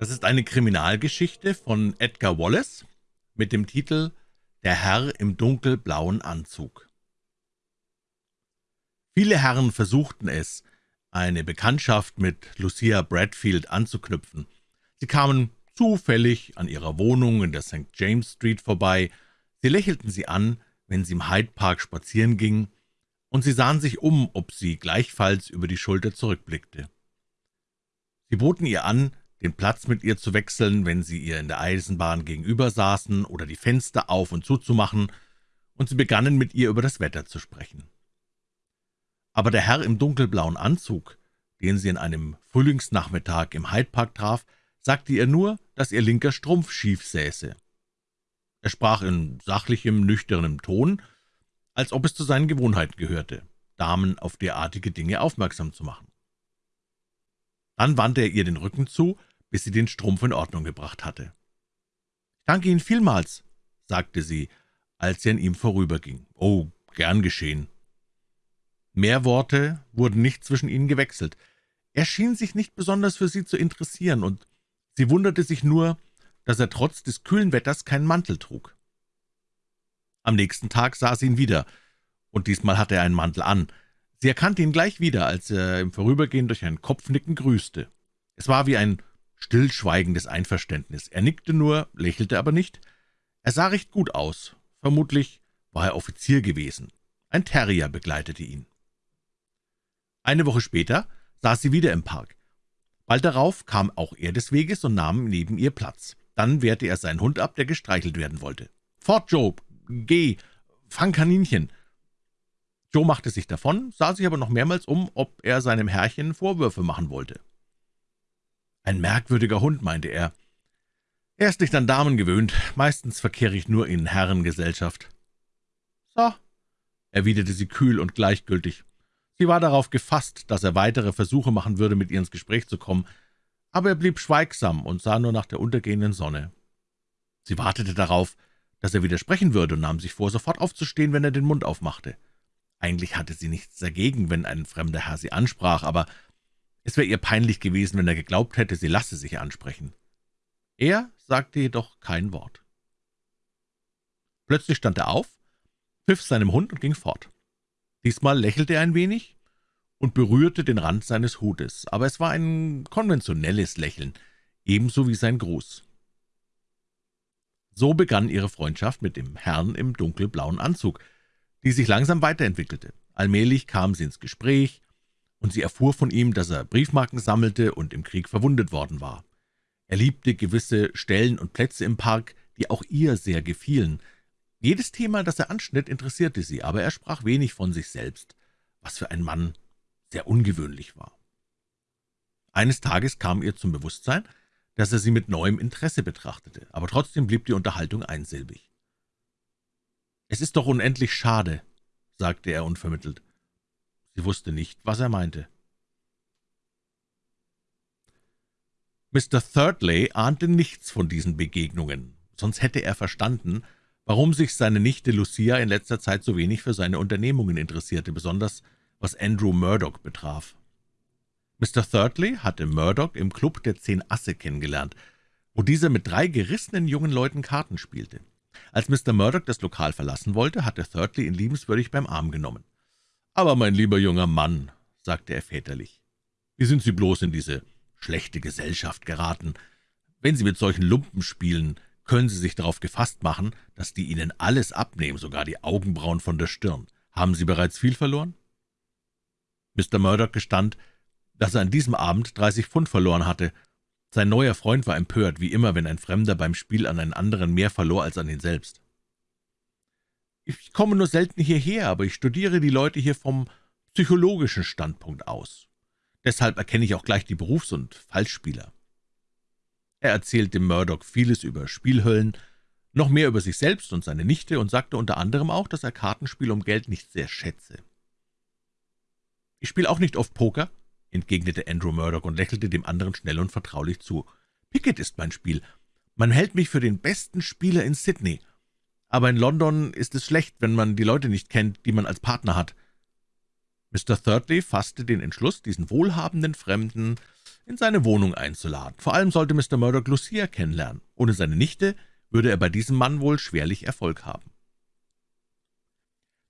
Das ist eine Kriminalgeschichte von Edgar Wallace mit dem Titel »Der Herr im dunkelblauen Anzug«. Viele Herren versuchten es, eine Bekanntschaft mit Lucia Bradfield anzuknüpfen. Sie kamen zufällig an ihrer Wohnung in der St. James Street vorbei, sie lächelten sie an, wenn sie im Hyde Park spazieren ging, und sie sahen sich um, ob sie gleichfalls über die Schulter zurückblickte. Sie boten ihr an, den Platz mit ihr zu wechseln, wenn sie ihr in der Eisenbahn gegenüber saßen, oder die Fenster auf und zuzumachen, und sie begannen mit ihr über das Wetter zu sprechen. Aber der Herr im dunkelblauen Anzug, den sie an einem Frühlingsnachmittag im Hyde Park traf, sagte ihr nur, dass ihr linker Strumpf schief säße. Er sprach in sachlichem, nüchternem Ton, als ob es zu seinen Gewohnheiten gehörte, Damen auf derartige Dinge aufmerksam zu machen. Dann wandte er ihr den Rücken zu bis sie den Strumpf in Ordnung gebracht hatte. »Ich danke Ihnen vielmals«, sagte sie, als sie an ihm vorüberging. »Oh, gern geschehen.« Mehr Worte wurden nicht zwischen ihnen gewechselt. Er schien sich nicht besonders für sie zu interessieren, und sie wunderte sich nur, dass er trotz des kühlen Wetters keinen Mantel trug. Am nächsten Tag sah sie ihn wieder, und diesmal hatte er einen Mantel an. Sie erkannte ihn gleich wieder, als er im Vorübergehen durch ein Kopfnicken grüßte. Es war wie ein stillschweigendes Einverständnis. Er nickte nur, lächelte aber nicht. Er sah recht gut aus. Vermutlich war er Offizier gewesen. Ein Terrier begleitete ihn. Eine Woche später saß sie wieder im Park. Bald darauf kam auch er des Weges und nahm neben ihr Platz. Dann wehrte er seinen Hund ab, der gestreichelt werden wollte. »Fort, Joe! Geh! Fang Kaninchen!« Joe machte sich davon, sah sich aber noch mehrmals um, ob er seinem Herrchen Vorwürfe machen wollte. »Ein merkwürdiger Hund«, meinte er. »Er ist nicht an Damen gewöhnt. Meistens verkehre ich nur in Herrengesellschaft.« »So«, erwiderte sie kühl und gleichgültig. Sie war darauf gefasst, dass er weitere Versuche machen würde, mit ihr ins Gespräch zu kommen, aber er blieb schweigsam und sah nur nach der untergehenden Sonne. Sie wartete darauf, dass er widersprechen würde und nahm sich vor, sofort aufzustehen, wenn er den Mund aufmachte. Eigentlich hatte sie nichts dagegen, wenn ein fremder Herr sie ansprach, aber es wäre ihr peinlich gewesen, wenn er geglaubt hätte, sie lasse sich ansprechen. Er sagte jedoch kein Wort. Plötzlich stand er auf, pfiff seinem Hund und ging fort. Diesmal lächelte er ein wenig und berührte den Rand seines Hutes, aber es war ein konventionelles Lächeln, ebenso wie sein Gruß. So begann ihre Freundschaft mit dem Herrn im dunkelblauen Anzug, die sich langsam weiterentwickelte. Allmählich kam sie ins Gespräch, und sie erfuhr von ihm, dass er Briefmarken sammelte und im Krieg verwundet worden war. Er liebte gewisse Stellen und Plätze im Park, die auch ihr sehr gefielen. Jedes Thema, das er anschnitt, interessierte sie, aber er sprach wenig von sich selbst, was für ein Mann sehr ungewöhnlich war. Eines Tages kam ihr zum Bewusstsein, dass er sie mit neuem Interesse betrachtete, aber trotzdem blieb die Unterhaltung einsilbig. »Es ist doch unendlich schade«, sagte er unvermittelt, Sie wusste nicht, was er meinte. Mr. Thirdley ahnte nichts von diesen Begegnungen, sonst hätte er verstanden, warum sich seine Nichte Lucia in letzter Zeit so wenig für seine Unternehmungen interessierte, besonders was Andrew Murdoch betraf. Mr. Thirdley hatte Murdoch im Club der Zehn Asse kennengelernt, wo dieser mit drei gerissenen jungen Leuten Karten spielte. Als Mr. Murdoch das Lokal verlassen wollte, hatte Thirdley ihn liebenswürdig beim Arm genommen. »Aber, mein lieber junger Mann«, sagte er väterlich, »wie sind Sie bloß in diese schlechte Gesellschaft geraten? Wenn Sie mit solchen Lumpen spielen, können Sie sich darauf gefasst machen, dass die Ihnen alles abnehmen, sogar die Augenbrauen von der Stirn. Haben Sie bereits viel verloren?« Mr. Murdoch gestand, dass er an diesem Abend 30 Pfund verloren hatte. Sein neuer Freund war empört, wie immer, wenn ein Fremder beim Spiel an einen anderen mehr verlor als an ihn selbst. Ich komme nur selten hierher, aber ich studiere die Leute hier vom psychologischen Standpunkt aus. Deshalb erkenne ich auch gleich die Berufs- und Falschspieler.« Er erzählte Murdoch vieles über Spielhöllen, noch mehr über sich selbst und seine Nichte und sagte unter anderem auch, dass er Kartenspiel um Geld nicht sehr schätze. »Ich spiele auch nicht oft Poker«, entgegnete Andrew Murdoch und lächelte dem anderen schnell und vertraulich zu. »Picket ist mein Spiel. Man hält mich für den besten Spieler in Sydney, aber in London ist es schlecht, wenn man die Leute nicht kennt, die man als Partner hat.« Mr. Thirdley fasste den Entschluss, diesen wohlhabenden Fremden in seine Wohnung einzuladen. Vor allem sollte Mr. Murdoch Lucia kennenlernen. Ohne seine Nichte würde er bei diesem Mann wohl schwerlich Erfolg haben.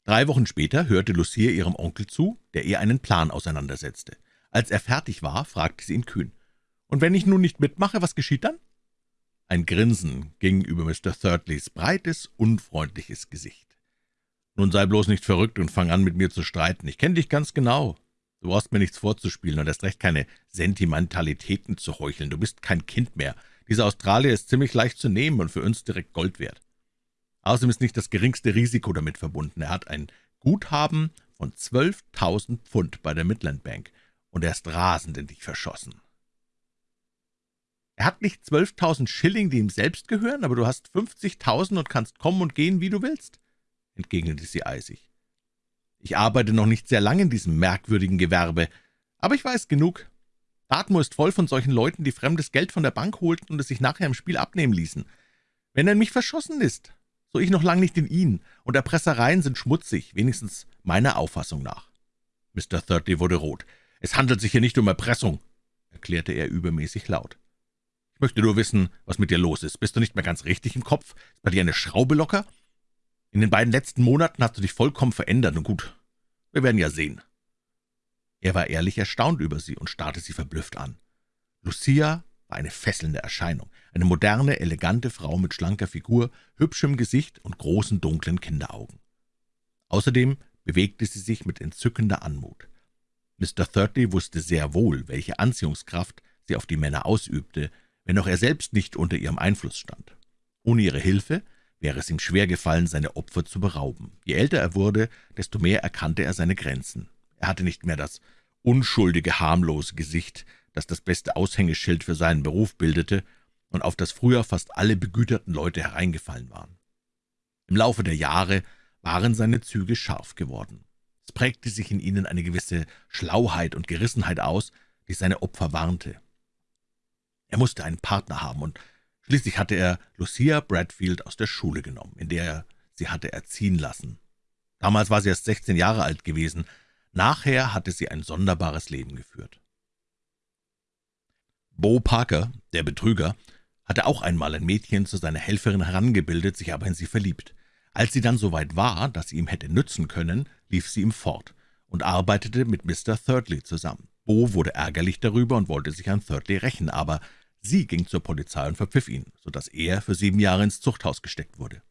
Drei Wochen später hörte Lucia ihrem Onkel zu, der ihr einen Plan auseinandersetzte. Als er fertig war, fragte sie ihn kühn. »Und wenn ich nun nicht mitmache, was geschieht dann?« Ein Grinsen ging über Mr. Thirdleys breites, unfreundliches Gesicht. »Nun sei bloß nicht verrückt und fang an, mit mir zu streiten. Ich kenne dich ganz genau. Du brauchst mir nichts vorzuspielen und erst recht keine Sentimentalitäten zu heucheln. Du bist kein Kind mehr. Dieser Australier ist ziemlich leicht zu nehmen und für uns direkt Gold wert. Außerdem ist nicht das geringste Risiko damit verbunden. Er hat ein Guthaben von 12.000 Pfund bei der Midland Bank und er ist rasend in dich verschossen. Er hat nicht 12.000 Schilling, die ihm selbst gehören, aber du hast 50.000 und kannst kommen und gehen, wie du willst?« entgegnete sie eisig. »Ich arbeite noch nicht sehr lange in diesem merkwürdigen Gewerbe, aber ich weiß genug. Dartmoor ist voll von solchen Leuten, die fremdes Geld von der Bank holten und es sich nachher im Spiel abnehmen ließen. Wenn er in mich verschossen ist, so ich noch lang nicht in ihn, und Erpressereien sind schmutzig, wenigstens meiner Auffassung nach.« Mr. Thirdly wurde rot. »Es handelt sich hier nicht um Erpressung«, erklärte er übermäßig laut. »Ich möchte nur wissen, was mit dir los ist. Bist du nicht mehr ganz richtig im Kopf? Ist bei dir eine Schraube locker? In den beiden letzten Monaten hast du dich vollkommen verändert, und gut, wir werden ja sehen.« Er war ehrlich erstaunt über sie und starrte sie verblüfft an. Lucia war eine fesselnde Erscheinung, eine moderne, elegante Frau mit schlanker Figur, hübschem Gesicht und großen, dunklen Kinderaugen. Außerdem bewegte sie sich mit entzückender Anmut. Mr. Thirdly wusste sehr wohl, welche Anziehungskraft sie auf die Männer ausübte, wenn auch er selbst nicht unter ihrem Einfluss stand. Ohne ihre Hilfe wäre es ihm schwer gefallen, seine Opfer zu berauben. Je älter er wurde, desto mehr erkannte er seine Grenzen. Er hatte nicht mehr das unschuldige, harmlose Gesicht, das das beste Aushängeschild für seinen Beruf bildete und auf das früher fast alle begüterten Leute hereingefallen waren. Im Laufe der Jahre waren seine Züge scharf geworden. Es prägte sich in ihnen eine gewisse Schlauheit und Gerissenheit aus, die seine Opfer warnte. Er musste einen Partner haben, und schließlich hatte er Lucia Bradfield aus der Schule genommen, in der er sie hatte erziehen lassen. Damals war sie erst 16 Jahre alt gewesen, nachher hatte sie ein sonderbares Leben geführt. Bo Parker, der Betrüger, hatte auch einmal ein Mädchen zu seiner Helferin herangebildet, sich aber in sie verliebt. Als sie dann so weit war, dass sie ihm hätte nützen können, lief sie ihm fort und arbeitete mit Mr. Thirdly zusammen. Bo wurde ärgerlich darüber und wollte sich an Thirdly rächen, aber sie ging zur Polizei und verpfiff ihn, so dass er für sieben Jahre ins Zuchthaus gesteckt wurde.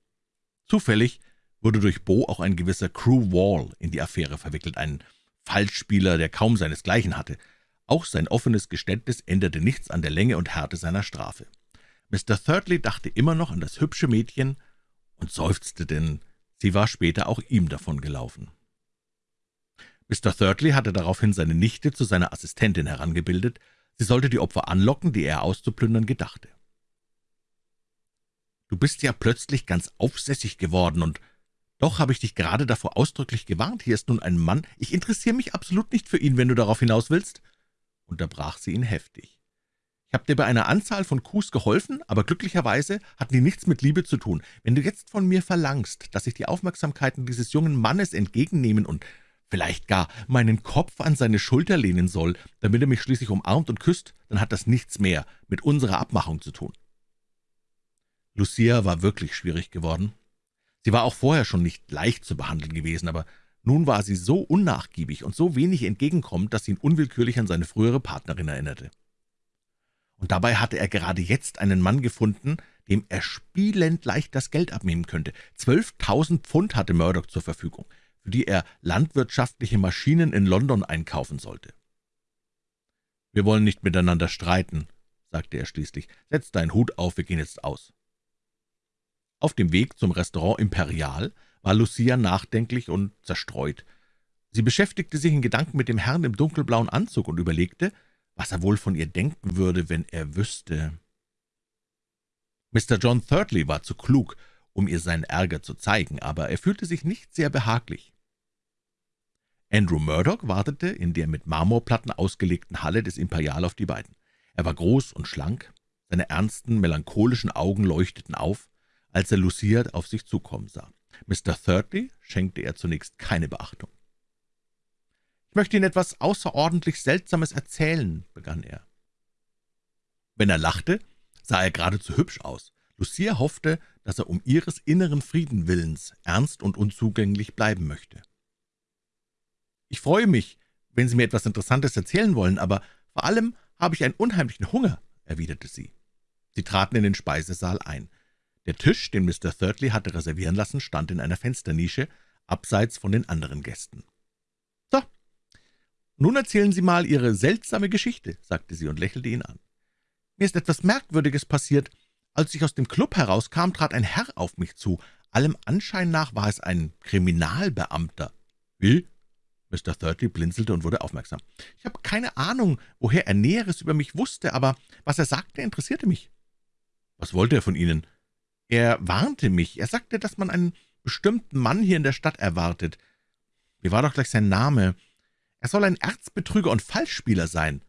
Zufällig wurde durch Bo auch ein gewisser Crew Wall in die Affäre verwickelt, ein Falschspieler, der kaum seinesgleichen hatte. Auch sein offenes Geständnis änderte nichts an der Länge und Härte seiner Strafe. Mr. Thirdly dachte immer noch an das hübsche Mädchen und seufzte, denn sie war später auch ihm davon gelaufen. Mr. Thirdly hatte daraufhin seine Nichte zu seiner Assistentin herangebildet, sie sollte die Opfer anlocken, die er auszuplündern gedachte. »Du bist ja plötzlich ganz aufsässig geworden, und doch habe ich dich gerade davor ausdrücklich gewarnt. Hier ist nun ein Mann, ich interessiere mich absolut nicht für ihn, wenn du darauf hinaus willst unterbrach sie ihn heftig. »Ich habe dir bei einer Anzahl von Coups geholfen, aber glücklicherweise hatten die nichts mit Liebe zu tun. Wenn du jetzt von mir verlangst, dass ich die Aufmerksamkeiten dieses jungen Mannes entgegennehmen und vielleicht gar meinen Kopf an seine Schulter lehnen soll, damit er mich schließlich umarmt und küsst, dann hat das nichts mehr mit unserer Abmachung zu tun.« Lucia war wirklich schwierig geworden. Sie war auch vorher schon nicht leicht zu behandeln gewesen, aber nun war sie so unnachgiebig und so wenig entgegenkommend, dass sie ihn unwillkürlich an seine frühere Partnerin erinnerte. Und dabei hatte er gerade jetzt einen Mann gefunden, dem er spielend leicht das Geld abnehmen könnte. Zwölftausend Pfund hatte Murdoch zur Verfügung, für die er landwirtschaftliche Maschinen in London einkaufen sollte. »Wir wollen nicht miteinander streiten«, sagte er schließlich. »Setz deinen Hut auf, wir gehen jetzt aus.« Auf dem Weg zum Restaurant Imperial war Lucia nachdenklich und zerstreut. Sie beschäftigte sich in Gedanken mit dem Herrn im dunkelblauen Anzug und überlegte, was er wohl von ihr denken würde, wenn er wüsste. Mr. John Thirdly war zu klug, um ihr seinen Ärger zu zeigen, aber er fühlte sich nicht sehr behaglich. Andrew Murdoch wartete in der mit Marmorplatten ausgelegten Halle des Imperial auf die beiden. Er war groß und schlank, seine ernsten, melancholischen Augen leuchteten auf, als er Lucia auf sich zukommen sah. Mr. Thirdly schenkte er zunächst keine Beachtung. »Ich möchte Ihnen etwas außerordentlich Seltsames erzählen«, begann er. Wenn er lachte, sah er geradezu hübsch aus. Lucia hoffte, dass er um ihres inneren Frieden willens ernst und unzugänglich bleiben möchte. »Ich freue mich, wenn Sie mir etwas Interessantes erzählen wollen, aber vor allem habe ich einen unheimlichen Hunger«, erwiderte sie. Sie traten in den Speisesaal ein. Der Tisch, den Mr. Thirdly hatte reservieren lassen, stand in einer Fensternische, abseits von den anderen Gästen. »So, nun erzählen Sie mal Ihre seltsame Geschichte«, sagte sie und lächelte ihn an. »Mir ist etwas Merkwürdiges passiert. Als ich aus dem Club herauskam, trat ein Herr auf mich zu. Allem Anschein nach war es ein Kriminalbeamter.« »Wie?« Mr. Thirdly blinzelte und wurde aufmerksam. »Ich habe keine Ahnung, woher er Näheres über mich wusste, aber was er sagte, interessierte mich.« »Was wollte er von Ihnen?« »Er warnte mich. Er sagte, dass man einen bestimmten Mann hier in der Stadt erwartet. Wie war doch gleich sein Name? Er soll ein Erzbetrüger und Falschspieler sein.«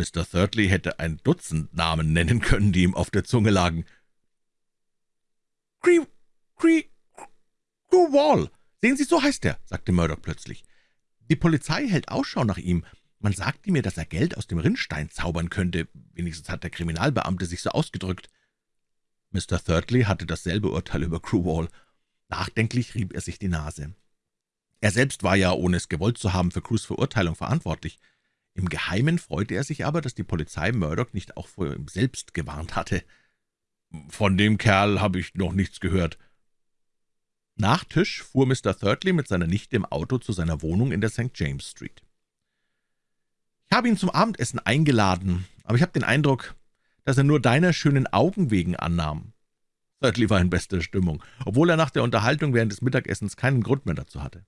Mr. Thirdly hätte ein Dutzend Namen nennen können, die ihm auf der Zunge lagen. »Cree, Cree, Wall, »Sehen Sie, so heißt er«, sagte Murdoch plötzlich. »Die Polizei hält Ausschau nach ihm. Man sagte mir, dass er Geld aus dem Rinnstein zaubern könnte. Wenigstens hat der Kriminalbeamte sich so ausgedrückt.« Mr. Thirdly hatte dasselbe Urteil über Crewall. Nachdenklich rieb er sich die Nase. Er selbst war ja, ohne es gewollt zu haben, für Crews Verurteilung verantwortlich. Im Geheimen freute er sich aber, dass die Polizei Murdoch nicht auch vor ihm selbst gewarnt hatte. »Von dem Kerl habe ich noch nichts gehört«, nach Tisch fuhr Mr. Thirdly mit seiner Nichte im Auto zu seiner Wohnung in der St. James Street. »Ich habe ihn zum Abendessen eingeladen, aber ich habe den Eindruck, dass er nur deiner schönen Augen wegen annahm.« Thirdly war in bester Stimmung, obwohl er nach der Unterhaltung während des Mittagessens keinen Grund mehr dazu hatte.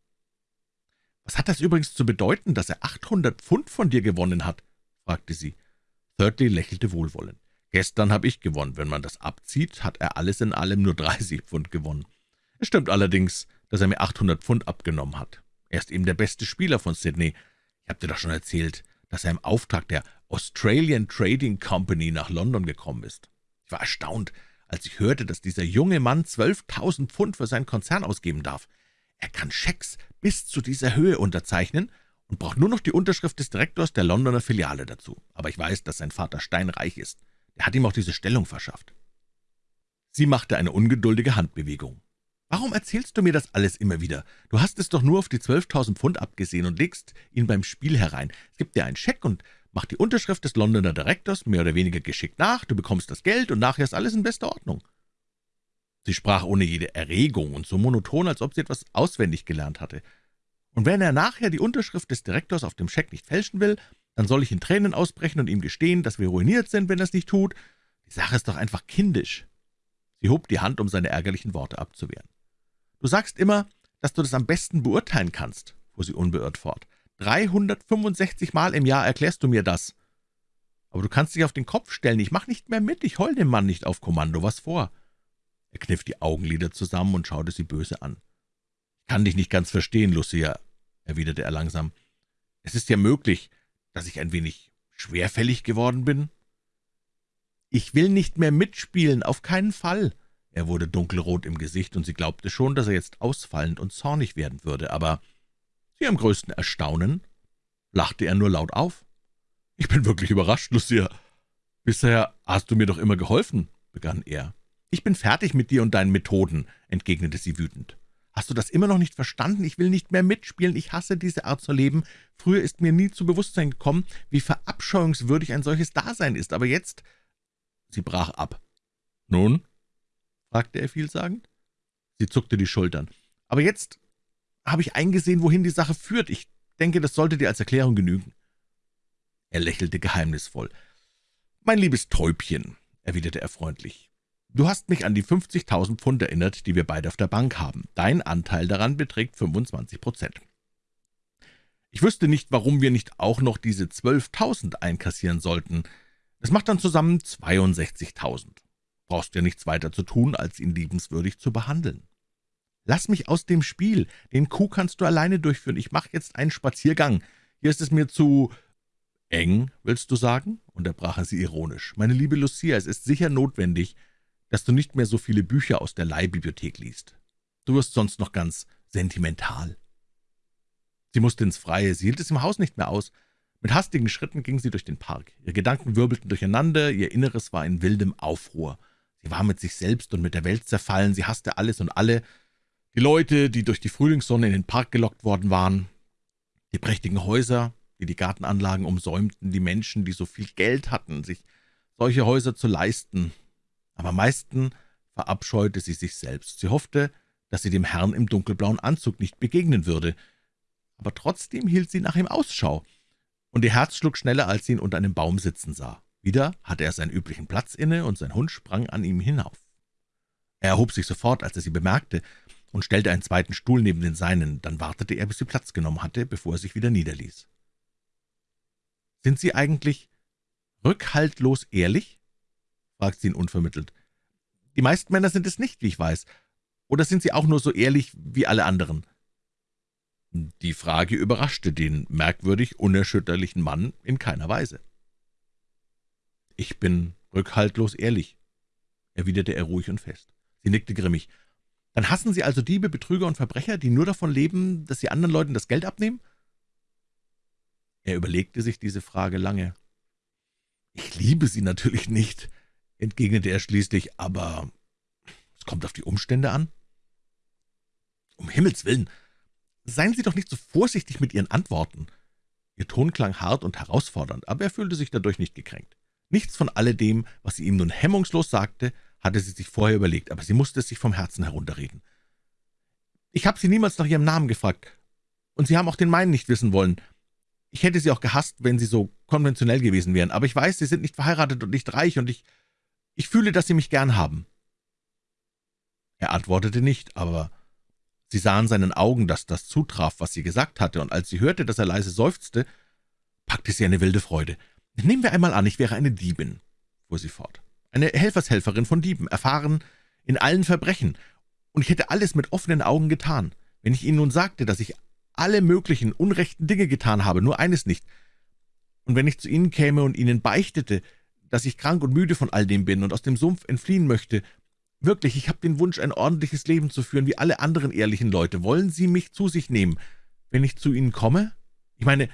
»Was hat das übrigens zu bedeuten, dass er 800 Pfund von dir gewonnen hat?« fragte sie. Thirdly lächelte wohlwollend. »Gestern habe ich gewonnen. Wenn man das abzieht, hat er alles in allem nur 30 Pfund gewonnen.« es stimmt allerdings, dass er mir 800 Pfund abgenommen hat. Er ist eben der beste Spieler von Sydney. Ich habe dir doch schon erzählt, dass er im Auftrag der Australian Trading Company nach London gekommen ist. Ich war erstaunt, als ich hörte, dass dieser junge Mann 12.000 Pfund für seinen Konzern ausgeben darf. Er kann Schecks bis zu dieser Höhe unterzeichnen und braucht nur noch die Unterschrift des Direktors der Londoner Filiale dazu. Aber ich weiß, dass sein Vater steinreich ist. Er hat ihm auch diese Stellung verschafft. Sie machte eine ungeduldige Handbewegung. »Warum erzählst du mir das alles immer wieder? Du hast es doch nur auf die 12.000 Pfund abgesehen und legst ihn beim Spiel herein. Es gibt dir einen Scheck und macht die Unterschrift des Londoner Direktors mehr oder weniger geschickt nach, du bekommst das Geld und nachher ist alles in bester Ordnung.« Sie sprach ohne jede Erregung und so monoton, als ob sie etwas auswendig gelernt hatte. »Und wenn er nachher die Unterschrift des Direktors auf dem Scheck nicht fälschen will, dann soll ich in Tränen ausbrechen und ihm gestehen, dass wir ruiniert sind, wenn er es nicht tut. Die Sache ist doch einfach kindisch.« Sie hob die Hand, um seine ärgerlichen Worte abzuwehren. »Du sagst immer, dass du das am besten beurteilen kannst«, fuhr sie unbeirrt fort. »365 Mal im Jahr erklärst du mir das. Aber du kannst dich auf den Kopf stellen, ich mach nicht mehr mit, ich heul dem Mann nicht auf Kommando, was vor?« Er kniff die Augenlider zusammen und schaute sie böse an. »Ich kann dich nicht ganz verstehen, Lucia«, erwiderte er langsam. »Es ist ja möglich, dass ich ein wenig schwerfällig geworden bin?« »Ich will nicht mehr mitspielen, auf keinen Fall«, er wurde dunkelrot im Gesicht, und sie glaubte schon, dass er jetzt ausfallend und zornig werden würde, aber zu ihrem größten Erstaunen lachte er nur laut auf. »Ich bin wirklich überrascht, Lucia. Bisher hast du mir doch immer geholfen«, begann er. »Ich bin fertig mit dir und deinen Methoden«, entgegnete sie wütend. »Hast du das immer noch nicht verstanden? Ich will nicht mehr mitspielen, ich hasse diese Art zu leben. Früher ist mir nie zu Bewusstsein gekommen, wie verabscheuungswürdig ein solches Dasein ist, aber jetzt...« Sie brach ab. »Nun?« fragte er vielsagend. Sie zuckte die Schultern. »Aber jetzt habe ich eingesehen, wohin die Sache führt. Ich denke, das sollte dir als Erklärung genügen.« Er lächelte geheimnisvoll. »Mein liebes Täubchen«, erwiderte er freundlich, »du hast mich an die 50.000 Pfund erinnert, die wir beide auf der Bank haben. Dein Anteil daran beträgt 25 Prozent. Ich wüsste nicht, warum wir nicht auch noch diese 12.000 einkassieren sollten. Das macht dann zusammen 62.000 brauchst ja nichts weiter zu tun, als ihn liebenswürdig zu behandeln. Lass mich aus dem Spiel, den Coup kannst du alleine durchführen, ich mache jetzt einen Spaziergang. Hier ist es mir zu eng, willst du sagen?« unterbrach er sie ironisch. »Meine liebe Lucia, es ist sicher notwendig, dass du nicht mehr so viele Bücher aus der Leihbibliothek liest. Du wirst sonst noch ganz sentimental.« Sie musste ins Freie, sie hielt es im Haus nicht mehr aus. Mit hastigen Schritten ging sie durch den Park. Ihre Gedanken wirbelten durcheinander, ihr Inneres war in wildem Aufruhr. Sie war mit sich selbst und mit der Welt zerfallen, sie hasste alles und alle, die Leute, die durch die Frühlingssonne in den Park gelockt worden waren, die prächtigen Häuser, die die Gartenanlagen umsäumten, die Menschen, die so viel Geld hatten, sich solche Häuser zu leisten. Aber am meisten verabscheute sie sich selbst. Sie hoffte, dass sie dem Herrn im dunkelblauen Anzug nicht begegnen würde, aber trotzdem hielt sie nach ihm Ausschau, und ihr Herz schlug schneller, als sie ihn unter einem Baum sitzen sah. Wieder hatte er seinen üblichen Platz inne, und sein Hund sprang an ihm hinauf. Er erhob sich sofort, als er sie bemerkte, und stellte einen zweiten Stuhl neben den seinen. Dann wartete er, bis sie Platz genommen hatte, bevor er sich wieder niederließ. »Sind Sie eigentlich rückhaltlos ehrlich?« Fragte sie ihn unvermittelt. »Die meisten Männer sind es nicht, wie ich weiß. Oder sind Sie auch nur so ehrlich wie alle anderen?« Die Frage überraschte den merkwürdig unerschütterlichen Mann in keiner Weise. »Ich bin rückhaltlos ehrlich«, erwiderte er ruhig und fest. Sie nickte grimmig. »Dann hassen Sie also Diebe, Betrüger und Verbrecher, die nur davon leben, dass sie anderen Leuten das Geld abnehmen?« Er überlegte sich diese Frage lange. »Ich liebe sie natürlich nicht«, entgegnete er schließlich, »aber es kommt auf die Umstände an.« »Um Himmels willen, seien Sie doch nicht so vorsichtig mit Ihren Antworten.« Ihr Ton klang hart und herausfordernd, aber er fühlte sich dadurch nicht gekränkt. Nichts von alledem, was sie ihm nun hemmungslos sagte, hatte sie sich vorher überlegt, aber sie musste es sich vom Herzen herunterreden. »Ich habe Sie niemals nach Ihrem Namen gefragt, und Sie haben auch den meinen nicht wissen wollen. Ich hätte Sie auch gehasst, wenn Sie so konventionell gewesen wären, aber ich weiß, Sie sind nicht verheiratet und nicht reich, und ich, ich fühle, dass Sie mich gern haben.« Er antwortete nicht, aber sie sah in seinen Augen, dass das zutraf, was sie gesagt hatte, und als sie hörte, dass er leise seufzte, packte sie eine wilde Freude. »Nehmen wir einmal an, ich wäre eine Diebin«, fuhr sie fort, »eine Helfershelferin von Dieben, erfahren in allen Verbrechen, und ich hätte alles mit offenen Augen getan. Wenn ich Ihnen nun sagte, dass ich alle möglichen unrechten Dinge getan habe, nur eines nicht, und wenn ich zu Ihnen käme und Ihnen beichtete, dass ich krank und müde von all dem bin und aus dem Sumpf entfliehen möchte, wirklich, ich habe den Wunsch, ein ordentliches Leben zu führen, wie alle anderen ehrlichen Leute. Wollen Sie mich zu sich nehmen, wenn ich zu Ihnen komme? Ich meine,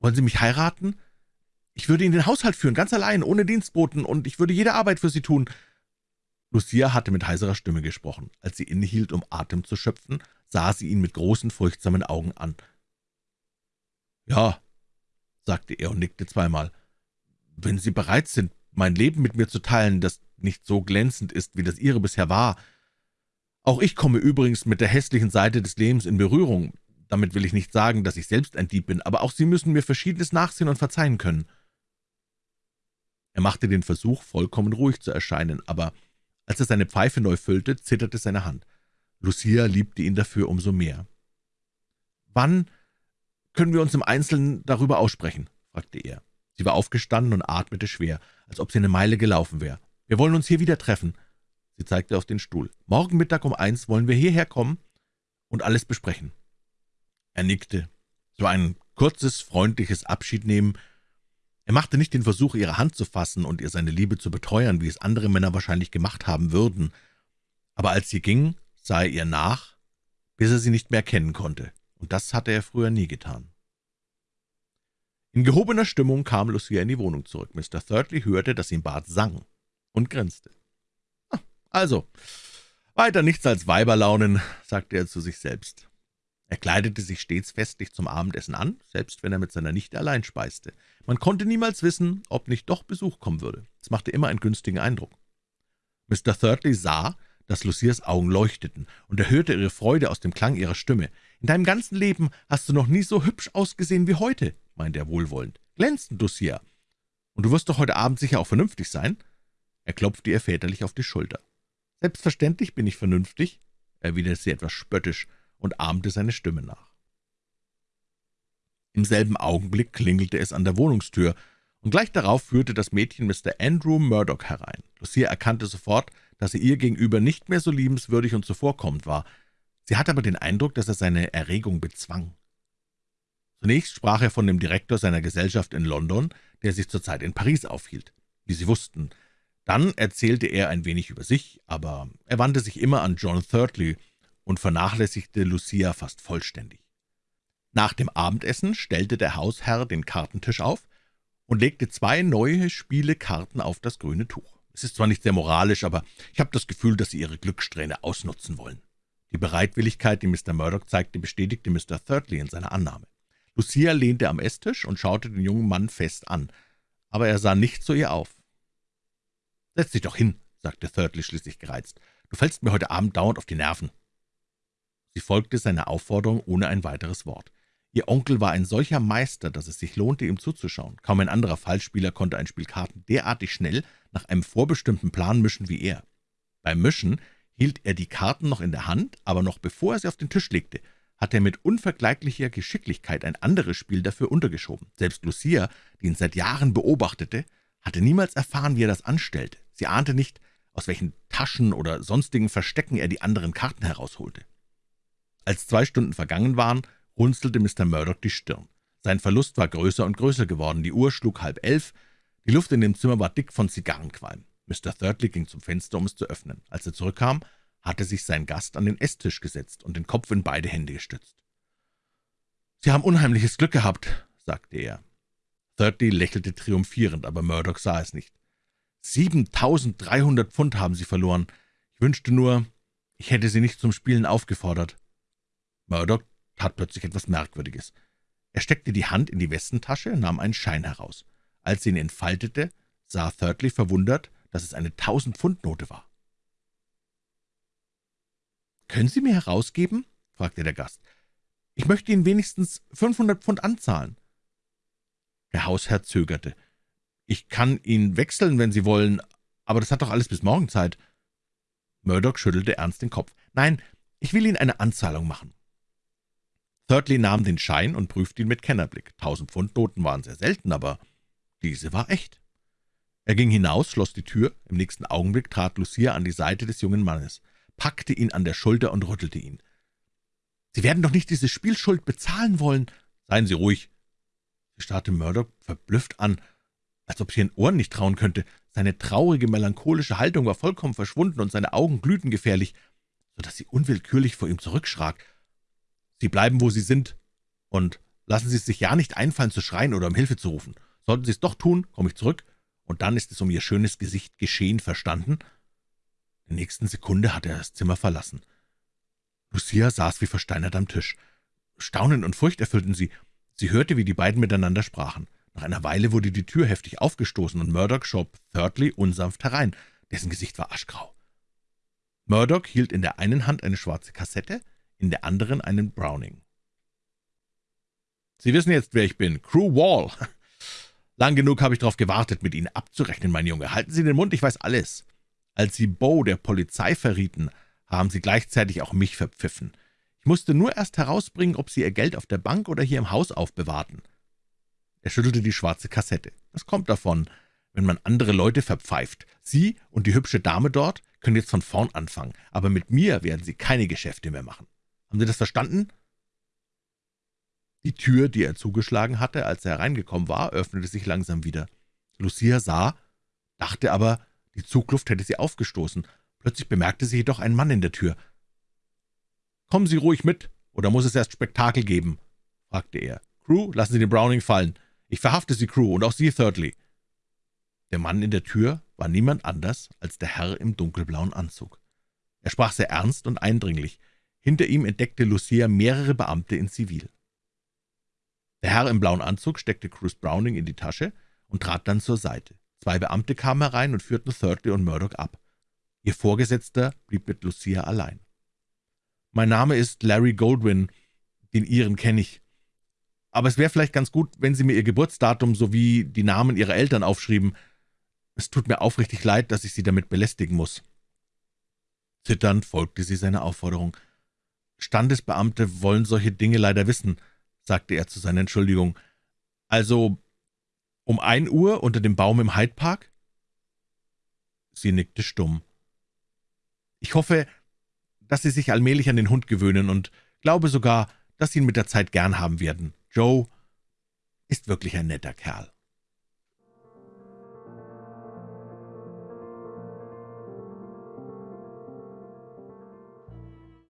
wollen Sie mich heiraten? Ich würde Ihnen den Haushalt führen, ganz allein, ohne Dienstboten, und ich würde jede Arbeit für Sie tun.« Lucia hatte mit heiserer Stimme gesprochen. Als sie innehielt, um Atem zu schöpfen, sah sie ihn mit großen, furchtsamen Augen an. »Ja«, sagte er und nickte zweimal, »wenn Sie bereit sind, mein Leben mit mir zu teilen, das nicht so glänzend ist, wie das Ihre bisher war. Auch ich komme übrigens mit der hässlichen Seite des Lebens in Berührung. Damit will ich nicht sagen, dass ich selbst ein Dieb bin, aber auch Sie müssen mir Verschiedenes nachsehen und verzeihen können.« er machte den Versuch, vollkommen ruhig zu erscheinen, aber als er seine Pfeife neu füllte, zitterte seine Hand. Lucia liebte ihn dafür umso mehr. »Wann können wir uns im Einzelnen darüber aussprechen?« fragte er. Sie war aufgestanden und atmete schwer, als ob sie eine Meile gelaufen wäre. »Wir wollen uns hier wieder treffen.« Sie zeigte auf den Stuhl. »Morgen Mittag um eins wollen wir hierher kommen und alles besprechen.« Er nickte. So ein kurzes, freundliches Abschiednehmen er machte nicht den Versuch, ihre Hand zu fassen und ihr seine Liebe zu beteuern, wie es andere Männer wahrscheinlich gemacht haben würden. Aber als sie ging, sah er ihr nach, bis er sie nicht mehr kennen konnte, und das hatte er früher nie getan. In gehobener Stimmung kam Lucia in die Wohnung zurück. Mr. Thirdly hörte, dass im Bad sang und grinste. Ah, »Also, weiter nichts als Weiberlaunen«, sagte er zu sich selbst. Er kleidete sich stets festlich zum Abendessen an, selbst wenn er mit seiner Nichte allein speiste. Man konnte niemals wissen, ob nicht doch Besuch kommen würde. Es machte immer einen günstigen Eindruck. Mr. Thirdly sah, dass Lucias Augen leuchteten, und er hörte ihre Freude aus dem Klang ihrer Stimme. »In deinem ganzen Leben hast du noch nie so hübsch ausgesehen wie heute«, meinte er wohlwollend. »Glänzend, Lucia. Und du wirst doch heute Abend sicher auch vernünftig sein?« Er klopfte ihr väterlich auf die Schulter. »Selbstverständlich bin ich vernünftig«, erwiderte sie etwas spöttisch und ahmte seine Stimme nach. Im selben Augenblick klingelte es an der Wohnungstür, und gleich darauf führte das Mädchen Mr. Andrew Murdoch herein. Lucia erkannte sofort, dass er ihr gegenüber nicht mehr so liebenswürdig und zuvorkommend war. Sie hatte aber den Eindruck, dass er seine Erregung bezwang. Zunächst sprach er von dem Direktor seiner Gesellschaft in London, der sich zurzeit in Paris aufhielt, wie Sie wussten. Dann erzählte er ein wenig über sich, aber er wandte sich immer an John Thirdly, und vernachlässigte Lucia fast vollständig. Nach dem Abendessen stellte der Hausherr den Kartentisch auf und legte zwei neue Spielekarten auf das grüne Tuch. Es ist zwar nicht sehr moralisch, aber ich habe das Gefühl, dass Sie Ihre Glückssträhne ausnutzen wollen. Die Bereitwilligkeit, die Mr. Murdoch zeigte, bestätigte Mr. Thirdly in seiner Annahme. Lucia lehnte am Esstisch und schaute den jungen Mann fest an, aber er sah nicht zu ihr auf. »Setz dich doch hin«, sagte Thirdly schließlich gereizt. »Du fällst mir heute Abend dauernd auf die Nerven.« Sie folgte seiner Aufforderung ohne ein weiteres Wort. Ihr Onkel war ein solcher Meister, dass es sich lohnte, ihm zuzuschauen. Kaum ein anderer Fallspieler konnte ein Spiel Karten derartig schnell nach einem vorbestimmten Plan mischen wie er. Beim Mischen hielt er die Karten noch in der Hand, aber noch bevor er sie auf den Tisch legte, hatte er mit unvergleichlicher Geschicklichkeit ein anderes Spiel dafür untergeschoben. Selbst Lucia, die ihn seit Jahren beobachtete, hatte niemals erfahren, wie er das anstellte. Sie ahnte nicht, aus welchen Taschen oder sonstigen Verstecken er die anderen Karten herausholte. Als zwei Stunden vergangen waren, runzelte Mr. Murdoch die Stirn. Sein Verlust war größer und größer geworden. Die Uhr schlug halb elf, die Luft in dem Zimmer war dick von Zigarrenqualm. Mr. Thirdly ging zum Fenster, um es zu öffnen. Als er zurückkam, hatte sich sein Gast an den Esstisch gesetzt und den Kopf in beide Hände gestützt. »Sie haben unheimliches Glück gehabt«, sagte er. Thirdly lächelte triumphierend, aber Murdoch sah es nicht. »Siebentausenddreihundert Pfund haben Sie verloren. Ich wünschte nur, ich hätte Sie nicht zum Spielen aufgefordert.« Murdoch tat plötzlich etwas Merkwürdiges. Er steckte die Hand in die Westentasche, nahm einen Schein heraus. Als sie ihn entfaltete, sah Thirdly verwundert, dass es eine Tausend-Pfund-Note war. »Können Sie mir herausgeben?« fragte der Gast. »Ich möchte Ihnen wenigstens 500 Pfund anzahlen.« Der Hausherr zögerte. »Ich kann ihn wechseln, wenn Sie wollen, aber das hat doch alles bis morgen Zeit.« Murdoch schüttelte ernst den Kopf. »Nein, ich will Ihnen eine Anzahlung machen.« Thirdly nahm den Schein und prüfte ihn mit Kennerblick. Tausend Pfund Noten waren sehr selten, aber diese war echt. Er ging hinaus, schloss die Tür. Im nächsten Augenblick trat Lucia an die Seite des jungen Mannes, packte ihn an der Schulter und rüttelte ihn. »Sie werden doch nicht diese Spielschuld bezahlen wollen!« »Seien Sie ruhig!« Sie starrte Murdoch verblüfft an, als ob sie ihren Ohren nicht trauen könnte. Seine traurige, melancholische Haltung war vollkommen verschwunden, und seine Augen glühten gefährlich, so dass sie unwillkürlich vor ihm zurückschrak. »Sie bleiben, wo Sie sind, und lassen Sie es sich ja nicht einfallen, zu schreien oder um Hilfe zu rufen. Sollten Sie es doch tun, komme ich zurück, und dann ist es um Ihr schönes Gesicht geschehen, verstanden?« In der nächsten Sekunde hatte er das Zimmer verlassen. Lucia saß wie versteinert am Tisch. Staunen und Furcht erfüllten sie. Sie hörte, wie die beiden miteinander sprachen. Nach einer Weile wurde die Tür heftig aufgestoßen, und Murdoch schob Thirdly unsanft herein. Dessen Gesicht war aschgrau. Murdoch hielt in der einen Hand eine schwarze Kassette, in der anderen einen Browning. »Sie wissen jetzt, wer ich bin. Crew Wall. Lang genug habe ich darauf gewartet, mit Ihnen abzurechnen, mein Junge. Halten Sie den Mund, ich weiß alles. Als Sie Bo der Polizei verrieten, haben Sie gleichzeitig auch mich verpfiffen. Ich musste nur erst herausbringen, ob Sie Ihr Geld auf der Bank oder hier im Haus aufbewahrten.« Er schüttelte die schwarze Kassette. »Das kommt davon, wenn man andere Leute verpfeift. Sie und die hübsche Dame dort können jetzt von vorn anfangen, aber mit mir werden Sie keine Geschäfte mehr machen. Haben Sie das verstanden?« die Tür, die er zugeschlagen hatte, als er hereingekommen war, öffnete sich langsam wieder. Lucia sah, dachte aber, die Zugluft hätte sie aufgestoßen. Plötzlich bemerkte sie jedoch einen Mann in der Tür. »Kommen Sie ruhig mit, oder muss es erst Spektakel geben?« fragte er. »Crew, lassen Sie den Browning fallen. Ich verhafte Sie, Crew, und auch Sie, Thirdly.« Der Mann in der Tür war niemand anders als der Herr im dunkelblauen Anzug. Er sprach sehr ernst und eindringlich. Hinter ihm entdeckte Lucia mehrere Beamte in Zivil. Der Herr im blauen Anzug steckte Cruce Browning in die Tasche und trat dann zur Seite. Zwei Beamte kamen herein und führten Thirdly und Murdoch ab. Ihr Vorgesetzter blieb mit Lucia allein. »Mein Name ist Larry Goldwyn, den Ihren kenne ich. Aber es wäre vielleicht ganz gut, wenn Sie mir Ihr Geburtsdatum sowie die Namen Ihrer Eltern aufschrieben. Es tut mir aufrichtig leid, dass ich Sie damit belästigen muss.« Zitternd folgte sie seiner Aufforderung. »Standesbeamte wollen solche Dinge leider wissen«, sagte er zu seiner Entschuldigung. »Also um ein Uhr unter dem Baum im Hyde Park?« Sie nickte stumm. »Ich hoffe, dass Sie sich allmählich an den Hund gewöhnen und glaube sogar, dass Sie ihn mit der Zeit gern haben werden. Joe ist wirklich ein netter Kerl.«